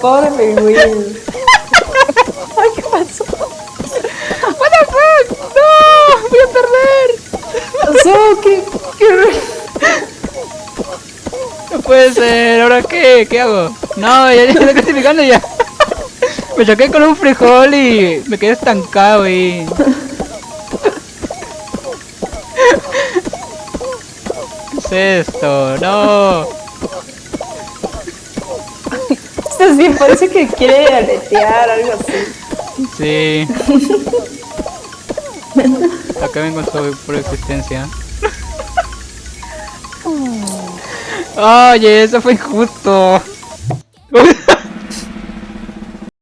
Pobre pingüino. Ay, ¿qué pasó? What the fuck? No, voy a perder. pasó? ¿Qué? ¿Qué? No puede ser, ¿ahora qué? ¿Qué hago? No, ya, ya estoy clasificando ya. Me choqué con un frijol y me quedé estancado y... ¿Qué es esto? No. Parece que quiere aletear, algo así. Sí. Acá vengo su por existencia. Oye, eso fue injusto.